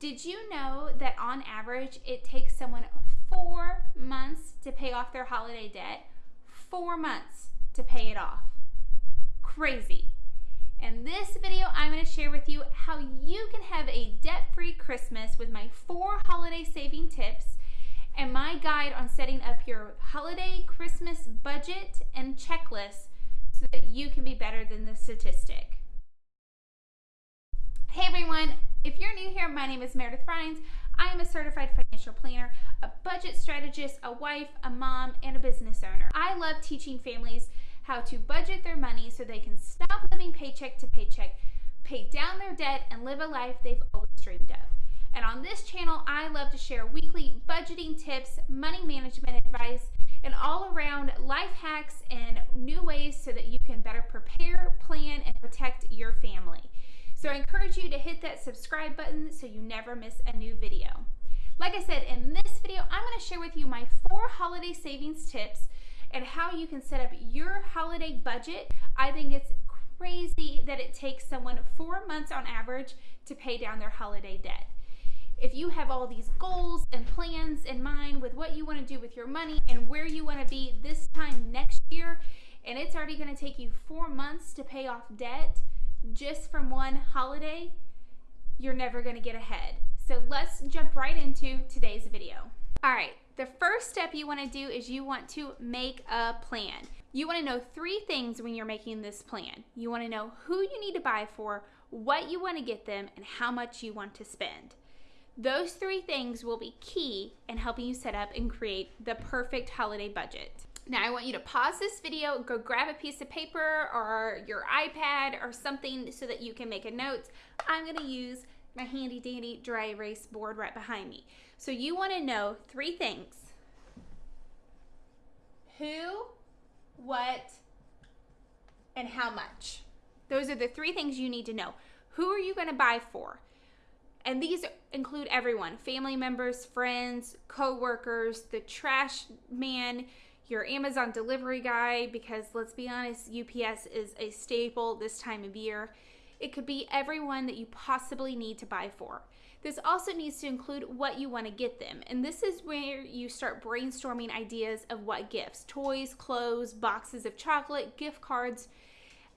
Did you know that on average it takes someone four months to pay off their holiday debt? Four months to pay it off. Crazy. In this video, I'm going to share with you how you can have a debt-free Christmas with my four holiday saving tips and my guide on setting up your holiday Christmas budget and checklist so that you can be better than the statistic. Hey everyone, if you're new here, my name is Meredith Rhines. I am a certified financial planner, a budget strategist, a wife, a mom, and a business owner. I love teaching families how to budget their money so they can stop living paycheck to paycheck, pay down their debt, and live a life they've always dreamed of. And on this channel, I love to share weekly budgeting tips, money management advice, and all around life hacks and new ways so that you can better prepare, plan, and protect your family. So I encourage you to hit that subscribe button so you never miss a new video. Like I said, in this video, I'm going to share with you my four holiday savings tips and how you can set up your holiday budget. I think it's crazy that it takes someone four months on average to pay down their holiday debt. If you have all these goals and plans in mind with what you want to do with your money and where you want to be this time next year, and it's already going to take you four months to pay off debt, just from one holiday, you're never going to get ahead. So let's jump right into today's video. All right, the first step you want to do is you want to make a plan. You want to know three things when you're making this plan. You want to know who you need to buy for, what you want to get them, and how much you want to spend. Those three things will be key in helping you set up and create the perfect holiday budget. Now I want you to pause this video, go grab a piece of paper or your iPad or something so that you can make a note. I'm gonna use my handy dandy dry erase board right behind me. So you wanna know three things. Who, what, and how much. Those are the three things you need to know. Who are you gonna buy for? And these include everyone, family members, friends, co-workers, the trash man, your Amazon delivery guy, because let's be honest, UPS is a staple this time of year. It could be everyone that you possibly need to buy for. This also needs to include what you want to get them. And this is where you start brainstorming ideas of what gifts toys, clothes, boxes of chocolate, gift cards.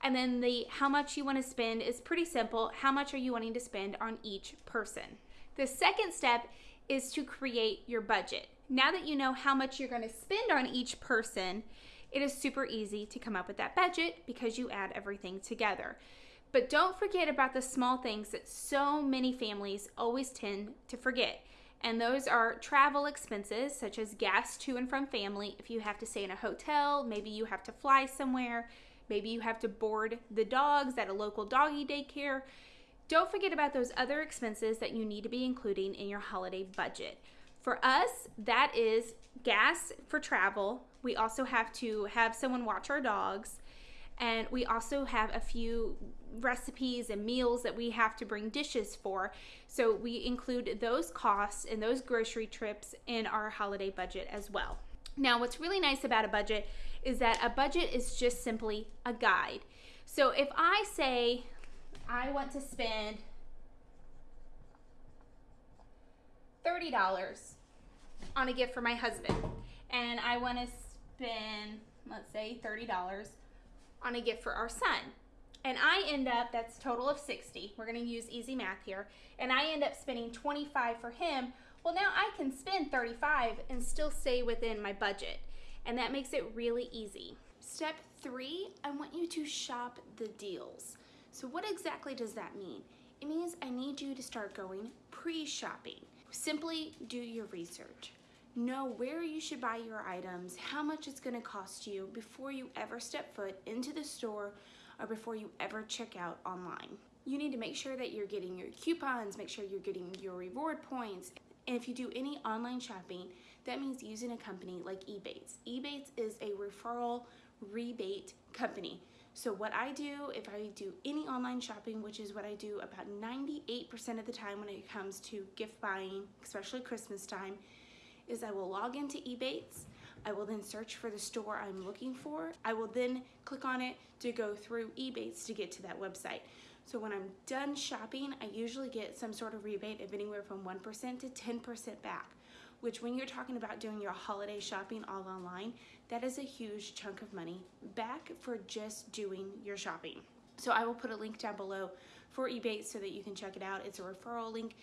And then the how much you want to spend is pretty simple. How much are you wanting to spend on each person? The second step is to create your budget. Now that you know how much you're going to spend on each person, it is super easy to come up with that budget because you add everything together. But don't forget about the small things that so many families always tend to forget. And those are travel expenses such as gas to and from family. If you have to stay in a hotel, maybe you have to fly somewhere, maybe you have to board the dogs at a local doggy daycare. Don't forget about those other expenses that you need to be including in your holiday budget. For us, that is gas for travel. We also have to have someone watch our dogs. And we also have a few recipes and meals that we have to bring dishes for. So we include those costs and those grocery trips in our holiday budget as well. Now, what's really nice about a budget is that a budget is just simply a guide. So if I say I want to spend $30 on a gift for my husband and I want to spend, let's say, $30 on a gift for our son. And I end up, that's total of 60. We're going to use easy math here. And I end up spending 25 for him. Well, now I can spend 35 and still stay within my budget. And that makes it really easy. Step three, I want you to shop the deals. So what exactly does that mean? It means I need you to start going pre-shopping. Simply do your research. Know where you should buy your items, how much it's gonna cost you before you ever step foot into the store or before you ever check out online. You need to make sure that you're getting your coupons, make sure you're getting your reward points. And if you do any online shopping, that means using a company like Ebates. Ebates is a referral rebate company. So what I do, if I do any online shopping, which is what I do about 98% of the time when it comes to gift buying, especially Christmas time, is I will log into Ebates. I will then search for the store I'm looking for. I will then click on it to go through Ebates to get to that website. So when I'm done shopping, I usually get some sort of rebate of anywhere from 1% to 10% back, which when you're talking about doing your holiday shopping all online, that is a huge chunk of money back for just doing your shopping. So I will put a link down below for Ebates so that you can check it out. It's a referral link.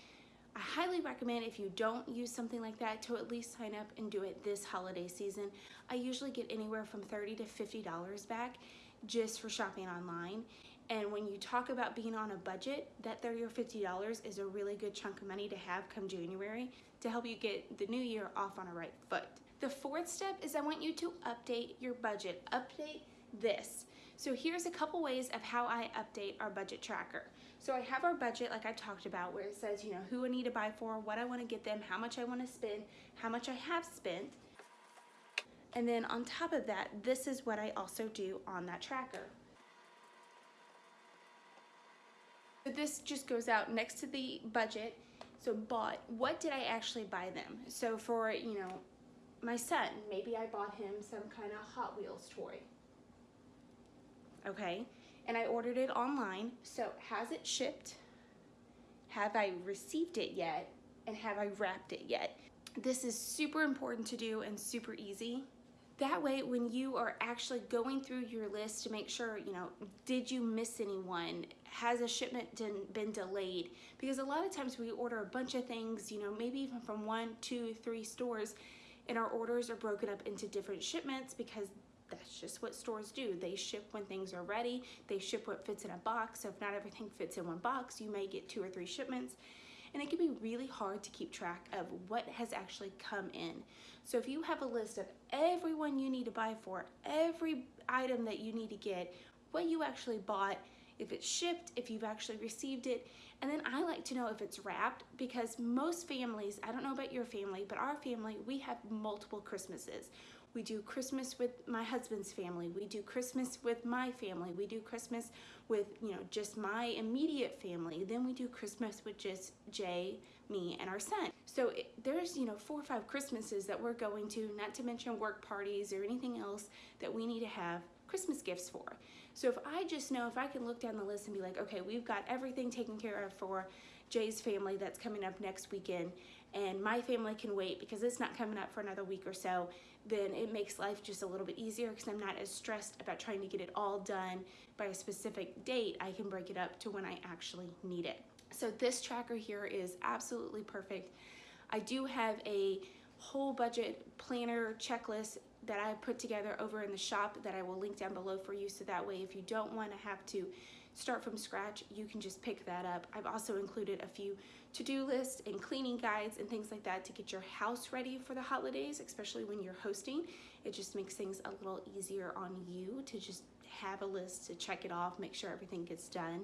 I highly recommend if you don't use something like that to at least sign up and do it this holiday season. I usually get anywhere from 30 to $50 back just for shopping online. And when you talk about being on a budget, that 30 or $50 is a really good chunk of money to have come January to help you get the new year off on a right foot. The fourth step is I want you to update your budget. Update this. So here's a couple ways of how I update our budget tracker. So I have our budget like I talked about where it says, you know, who I need to buy for, what I want to get them, how much I want to spend, how much I have spent. And then on top of that, this is what I also do on that tracker. So this just goes out next to the budget. So bought, what did I actually buy them? So for, you know, my son, maybe I bought him some kind of Hot Wheels toy okay? And I ordered it online. So has it shipped? Have I received it yet? And have I wrapped it yet? This is super important to do and super easy. That way, when you are actually going through your list to make sure, you know, did you miss anyone? Has a shipment been delayed? Because a lot of times we order a bunch of things, you know, maybe even from one, two, three stores, and our orders are broken up into different shipments because that's just what stores do. They ship when things are ready. They ship what fits in a box. So if not everything fits in one box, you may get two or three shipments. And it can be really hard to keep track of what has actually come in. So if you have a list of everyone you need to buy for, every item that you need to get, what you actually bought, if it's shipped, if you've actually received it, and then I like to know if it's wrapped because most families, I don't know about your family, but our family, we have multiple Christmases. We do Christmas with my husband's family. We do Christmas with my family. We do Christmas with, you know, just my immediate family. Then we do Christmas with just Jay, me, and our son. So it, there's, you know, four or five Christmases that we're going to, not to mention work parties or anything else that we need to have Christmas gifts for. So if I just know, if I can look down the list and be like, okay, we've got everything taken care of for Jay's family that's coming up next weekend, and my family can wait because it's not coming up for another week or so, then it makes life just a little bit easier because I'm not as stressed about trying to get it all done by a specific date. I can break it up to when I actually need it. So this tracker here is absolutely perfect. I do have a whole budget planner checklist that I put together over in the shop that I will link down below for you so that way if you don't want to have to start from scratch, you can just pick that up. I've also included a few to-do lists and cleaning guides and things like that to get your house ready for the holidays, especially when you're hosting. It just makes things a little easier on you to just have a list to check it off, make sure everything gets done.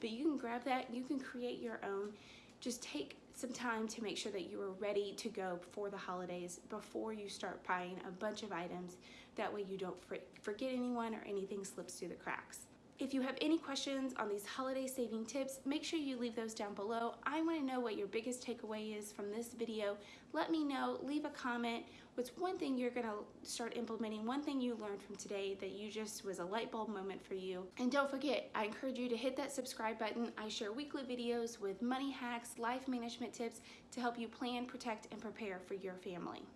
But you can grab that, you can create your own. Just take some time to make sure that you are ready to go for the holidays before you start buying a bunch of items. That way you don't forget anyone or anything slips through the cracks. If you have any questions on these holiday saving tips, make sure you leave those down below. I wanna know what your biggest takeaway is from this video. Let me know, leave a comment. What's one thing you're gonna start implementing, one thing you learned from today that you just was a light bulb moment for you. And don't forget, I encourage you to hit that subscribe button. I share weekly videos with money hacks, life management tips to help you plan, protect, and prepare for your family.